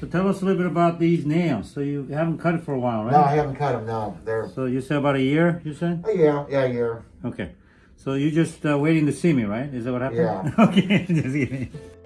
So tell us a little bit about these nails. So you haven't cut it for a while, right? No, I haven't cut them. No, they're So you said about a year, you said? oh yeah, yeah, yeah. Okay. So you're just uh, waiting to see me, right? Is that what happened? Yeah. okay.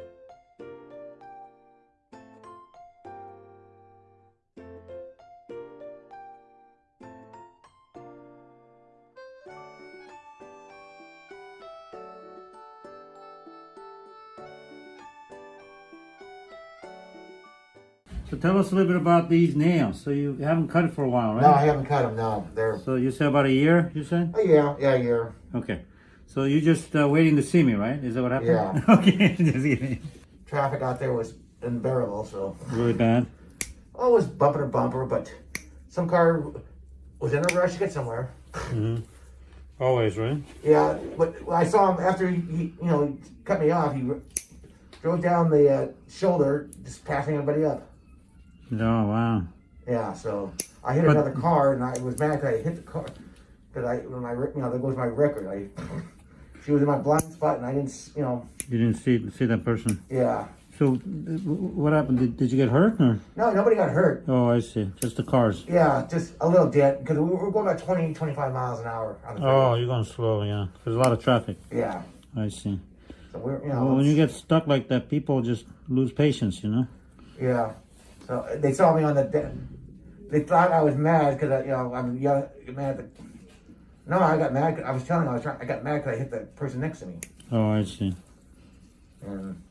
So tell us a little bit about these nails. So you haven't cut it for a while, right? No, I haven't cut them. No, they're So you said about a year, you said? oh yeah, yeah, yeah. Okay. So you're just uh, waiting to see me, right? Is that what happened? Yeah. okay. just kidding. Traffic out there was unbearable, so Really bad. oh, it was bumper to bumper. But some car was in a rush to get somewhere. Mm -hmm. Always, right? Yeah, but I saw him after he, he you know, cut me off. He drove down the uh, shoulder, just passing everybody up. Oh, wow. Yeah, so I hit But- another car, and I was mad because I hit the car because I when my you know there goes my record. I she was in my blind spot, and I didn't you know You didn't see see that person. yeah. So uh, what happened? Did, did you get hurt? Or? No, nobody got hurt. Oh, I see. Just the cars. Yeah, just a little dent because we were going about 20, 25 miles an hour on the. Oh, you're going slow, yeah. There's a lot of traffic. Yeah, I see. so we're you know Well, when you get stuck like that, people just lose patience, you know? yeah. So they saw me on the. De- they thought I was mad because I you know I'm yelling mad. At the, no, I got mad. I was telling you I was trying. I got mad because I hit the person next to me. Oh, I see. And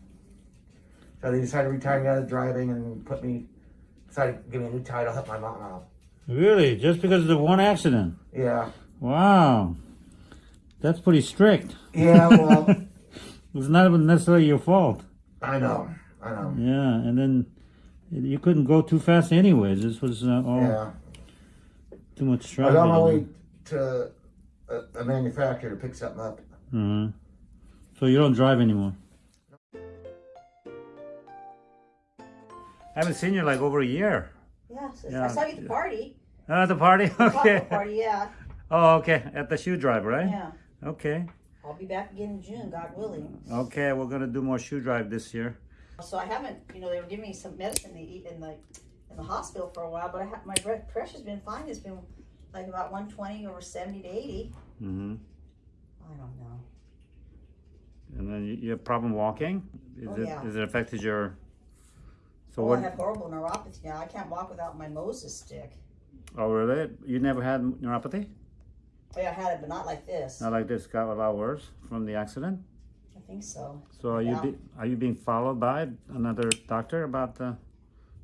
so they decided to retire me out of driving and put me, decided to give me a new title, help my mom out. Really? Just because of the one accident? Yeah. Wow. That's pretty strict. Yeah, well, It's not even necessarily your fault. I know. I know. Yeah, and then you couldn't go too fast anyways. This was uh, all Yeah. too much I traffic. was on my way to a, a manufacturer to pick something up. hmm So you don't drive anymore? I haven't seen you like over a year. Yes, Yeah. I saw you at the party. Oh, at the party? Okay. cocktail party, yeah. Oh, okay. At the shoe drive, right? Yeah. Okay. I'll be back again in June, God willing. Okay, we're gonna do more shoe drive this year. So I haven't, you know, they were giving me some medicine to eat in the in the hospital for a while, but I have, my blood pressure's been fine. It's been like about 120 over 70 to 80. Mm-hmm. I don't know. And then you, you have problem walking? Is Oh, it yeah. is it affected your? So oh, what? I have horrible neuropathy now. I can't walk without my Moses stick. Oh, really? You never had neuropathy? Oh, yeah, I had it, but not like this. Not like this. Got a lot worse from the accident. I think so. So are you Yeah. be, are you being followed by another doctor about the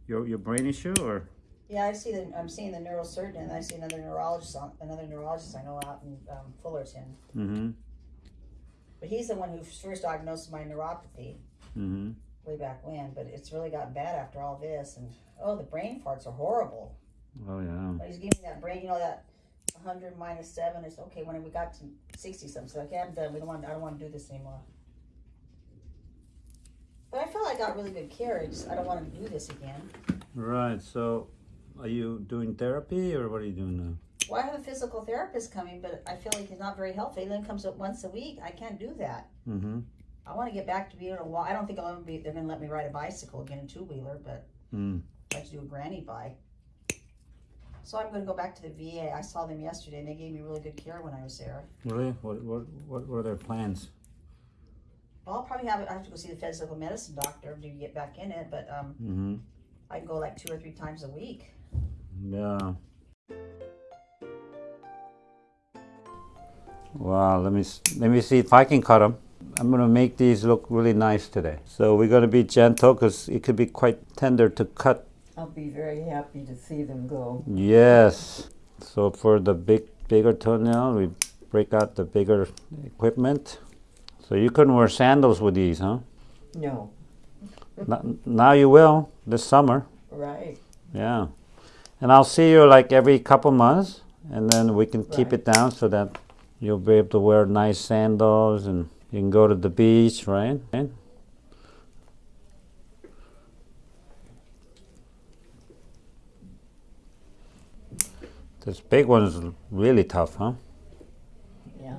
your your brain issue or? Yeah, I see the, I'm seeing the neurosurgeon, and I see another neurologist, on, another neurologist I know out in um, Fullerton. Mm-hmm. But he's the one who first diagnosed my neuropathy Mm-hmm. way back when. But it's really gotten bad after all this. And oh, the brain farts are horrible. Oh yeah. But he's giving me that brain, you know, that 100 minus 7 is okay when we got to 60 something. So okay, I'm done. We don't want, I don't want to do this anymore. But I felt I got really good care. I just, I don't want to do this again. Right. So, are you doing therapy or what are you doing now? Well, I have a physical therapist coming, but I feel like he's not very helpful. He only comes up once a week. I can't do that. Mm-hmm. I want to get back to being able to walk. I don't think I'll ever be. They're going to let me ride a bicycle again, a two wheeler, but Mm. I'd like to do a granny bike. So I'm going to go back to the VA. I saw them yesterday, and they gave me really good care when I was there. Really? What what what what are their plans? Well, I'll probably have. I have to go see the physical medicine doctor to get back in it, but um, Mm-hmm. I can go like two or three times a week. Yeah. Wow, let me let me see if I can cut them. I'm gonna make these look really nice today. So we're gonna be gentle because it could be quite tender to cut. I'll be very happy to see them go. Yes. So for the big bigger toenail, we break out the bigger equipment. So you couldn't wear sandals with these, huh? No, now you will this summer. right. Yeah. And I'll see you like every couple months, and then we can keep Right. it down so that you'll be able to wear nice sandals and you can go to the beach, right? Right? This big one is really tough, huh? Yeah.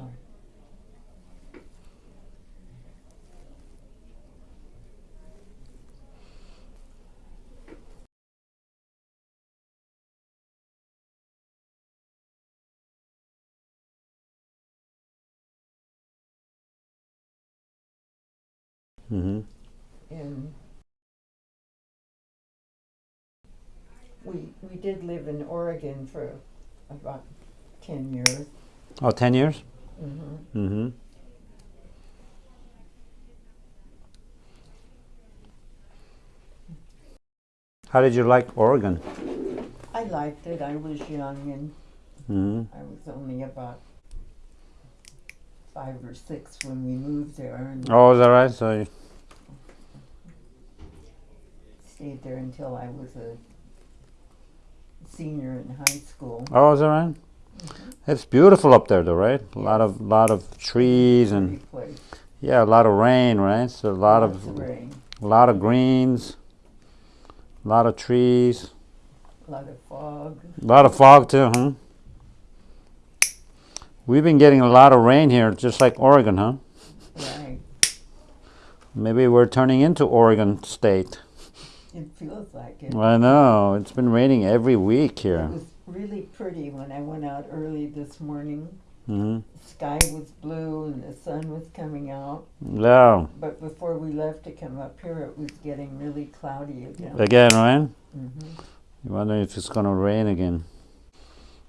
Mm-hmm. And we, we did live in Oregon for about ten years. Oh, 10 years? hmm Mm-hmm. How did you like Oregon? I liked it. I was young and Mm-hmm. I was only about five or six when we moved there and Oh, is that right? So, you- stayed there until I was a senior in high school. oh, is that right? Mm-hmm. It's beautiful up there, though, right? A lot of lot of trees and place. yeah, a lot of rain, right? So a lot Lots of rain, a lot of greens, a lot of trees, a lot of fog. a lot of fog too, huh? We've been getting a lot of rain here, just like Oregon, huh? Right. Maybe we're turning into Oregon State. It feels like it. I know it's been raining every week here. It was really pretty when I went out early this morning. hmm The sky was blue and the sun was coming out. Yeah, But before we left to come up here, it was getting really cloudy again. again, right? hmm You wonder if it's gonna rain again.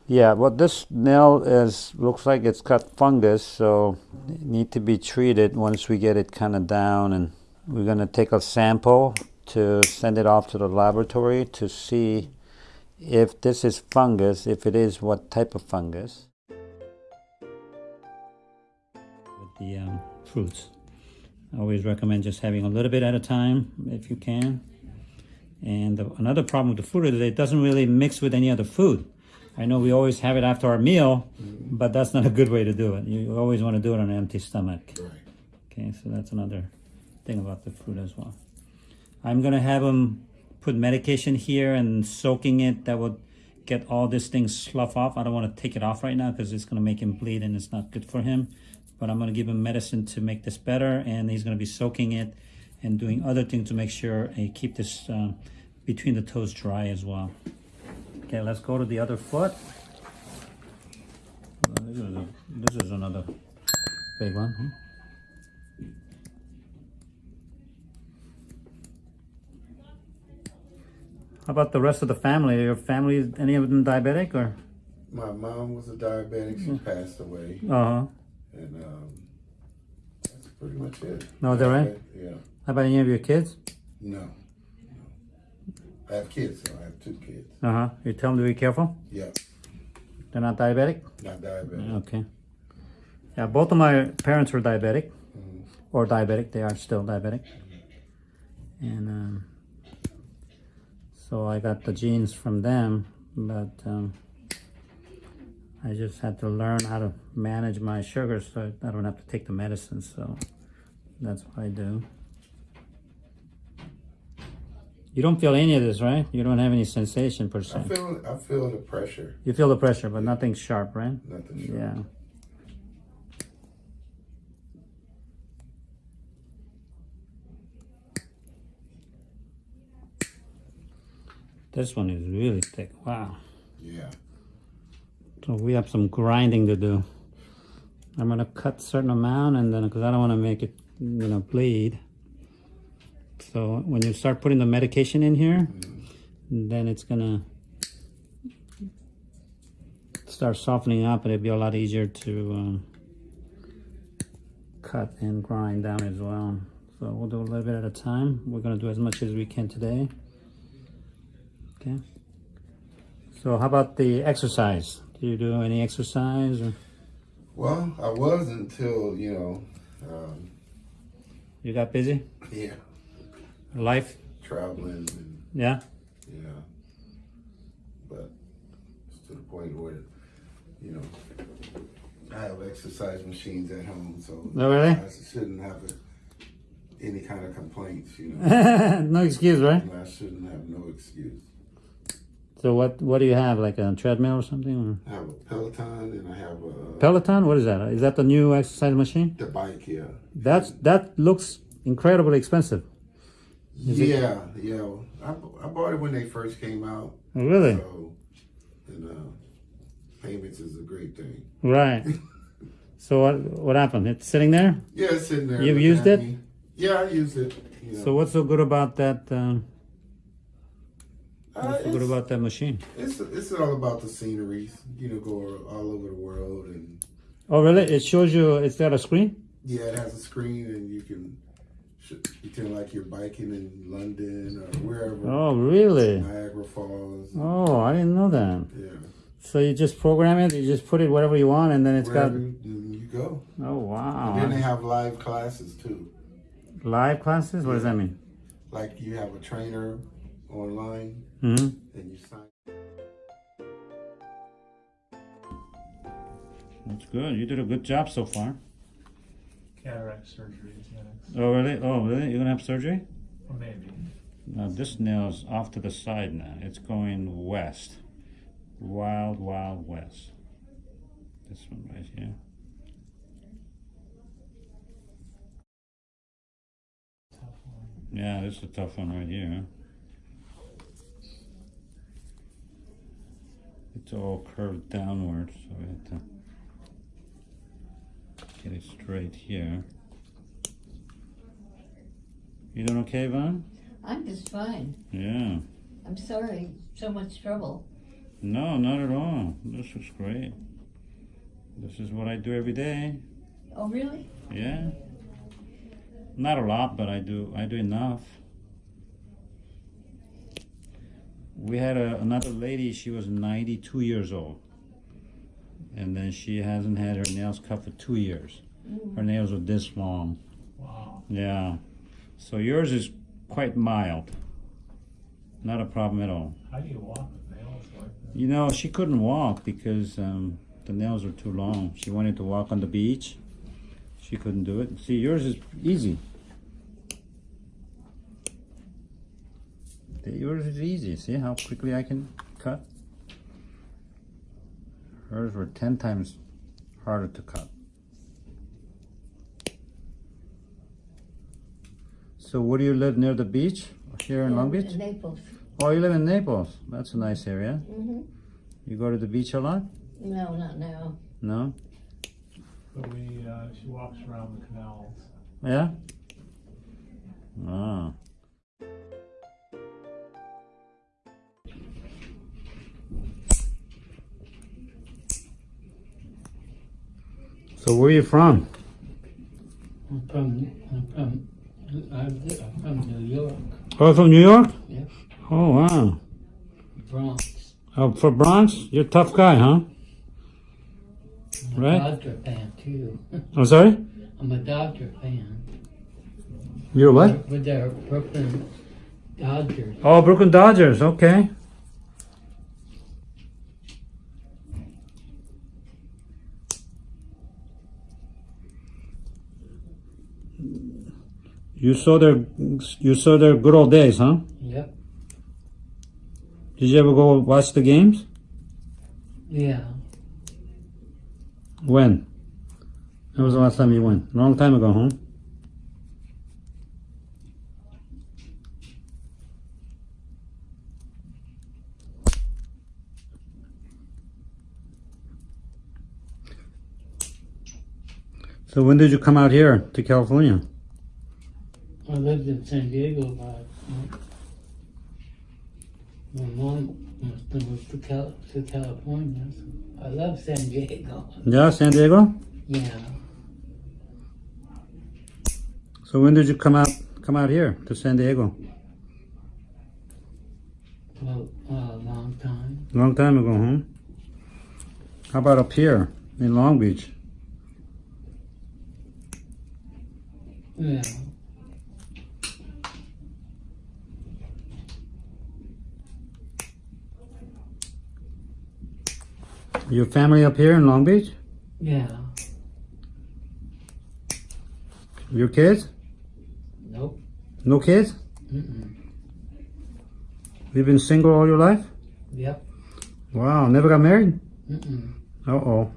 Yeah, well, this nail is looks like it's got fungus, so it need to be treated once we get it kind of down, and we're gonna take a sample to send it off to the laboratory to see if this is fungus. If it is, what type of fungus? With the um, fruits, I always recommend just having a little bit at a time if you can. And the, another problem with the fruit is that it doesn't really mix with any other food. I know we always have it after our meal, but that's not a good way to do it. You always want to do it on an empty stomach. Right. Okay, so that's another thing about the fruit as well. I'm gonna have him put medication here and soaking it. That would get all this thing slough off. I don't want to take it off right now because it's gonna make him bleed and it's not good for him. But I'm gonna give him medicine to make this better, and he's gonna be soaking it and doing other things to make sure and keep this um, between the toes dry as well. Okay, let's go to the other foot. Uh, This is, a, this is another big one. huh? How about the rest of the family? Your family, any of them diabetic or? My mom was a diabetic. She passed away, Uh huh. and um, that's pretty much it. No, is that right? Yeah. How about any of your kids? No. no. I have kids. So I have two kids. Uh huh. You tell them to be careful. Yeah. They're not diabetic. Not diabetic. Okay. Yeah, both of my parents were diabetic, Mhm. or diabetic. They are still diabetic, and um, so I got the genes from them. But um, I just had to learn how to manage my sugar, so I don't have to take the medicine. So that's what I do. You don't feel any of this, right? You don't have any sensation per I feel. I feel the pressure. You feel the pressure, but nothing sharp, right? Nothing. Sure. Yeah. This one is really thick. Wow. Yeah. So we have some grinding to do. I'm gonna cut certain amount and then because I don't want to make it, you know, bleed. So when you start putting the medication in here, then it's gonna start softening up, and it'll be a lot easier to um, cut and grind down as well. So we'll do a little bit at a time. We're gonna do as much as we can today. Okay. So how about the exercise? Do you do any exercise? Or Well, I was until you know. Um, you got busy? yeah. Life? Traveling and Yeah. yeah. But it's to the point where, you know, I have exercise machines at home, so no, really? I shouldn't have a, any kind of complaints. You know. no excuse, right? I shouldn't have no excuse. So what what do you have? Like a treadmill or something? I have a Peloton and I have a Peloton? What is that? Is that the new exercise machine? the bike yeah. That's that looks incredibly expensive. Is it- yeah, yeah. I, I bought it when they first came out. Oh, really? So, and uh, payments is a great thing. Right. So what what happened? It's sitting there. Yeah, it's sitting there. You've used it? me. Yeah, I use it. You know. So what's so good about that? Um, Uh, good about that machine? it's it's all about the sceneries. You know, go all over the world, and Oh, really? It shows you. It's got a screen. yeah, it has a screen, and you can pretend like you're biking in London or wherever. Oh, really? Niagara Falls. Oh, I didn't know that. Yeah, So you just program it. You just put it wherever you want, and then it's wherever got. you, you go. Oh wow! And then they have live classes too. Live classes. What does that mean? Like you have a trainer online, hmm and you sign. That's good. You did a good job so far. cataract surgery is next. Oh, really? Oh, really? You're gonna have surgery? Or maybe. Now this nail's off to the side now. It's going west. Wild, wild west. This one right here. Yeah, this is a tough one right here. It's all curved downwards, so we have to get it straight here. You doing okay, Vaughn? I'm just fine. Yeah. I'm sorry, so much trouble. No, not at all. This is great. This is what I do every day. Oh, really? Yeah. Not a lot, but I do I do enough. We had a, another lady, she was 92 years old. And then she hasn't had her nails cut for 2 years. Her nails are this long. Wow. Yeah. So yours is quite mild. Not a problem at all. How do you walk with nails like that? You know, she couldn't walk because um, the nails were too long. She wanted to walk on the beach. She couldn't do it. See, yours is easy. Yours is easy. See how quickly I can cut? Hers were 10 times harder to cut. So, where do you live near the beach? Here in Long Beach? Naples. Oh, you live in Naples. That's a nice area. Mm-hmm. You go to the beach a lot? No, not now. No? But we, uh, she walks around the canals. Yeah? Ah. So where are you from? I'm from, I'm from, I'm from New York, Oh, from New York? Yeah. Oh, wow. Bronx. Oh, for Bronx? You're a tough guy, huh? I'm a Right. Dodger fan too. I'm sorry? I'm a Dodger fan. You're what? With their Brooklyn Dodgers. Oh, Brooklyn Dodgers. Okay. You saw their you saw their good old days, huh? Yep. Did you ever go watch the games? Yeah. When? When was the last time you went? A long time ago, huh? So when did you come out here to California? I lived in San Diego about. Uh, my mom uh, moved to, Cal- to California. So I love San Diego. Yeah, San Diego. Yeah. So when did you come out come out here to San Diego? Well, a long time. Long time ago, huh? How about up here in Long Beach? Yeah. Your family up here in Long Beach? Yeah. Your kids? Nope. No kids? Mm-mm. You've been single all your life? Yep. Wow, never got married? Mm-mm. Uh oh.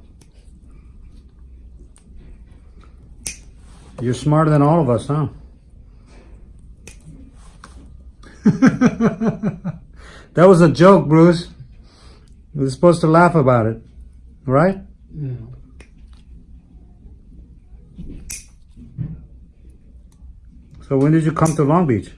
You're smarter than all of us, huh? that was a joke, Bruce. We were supposed to laugh about it, right? Yeah. So when did you come to Long Beach?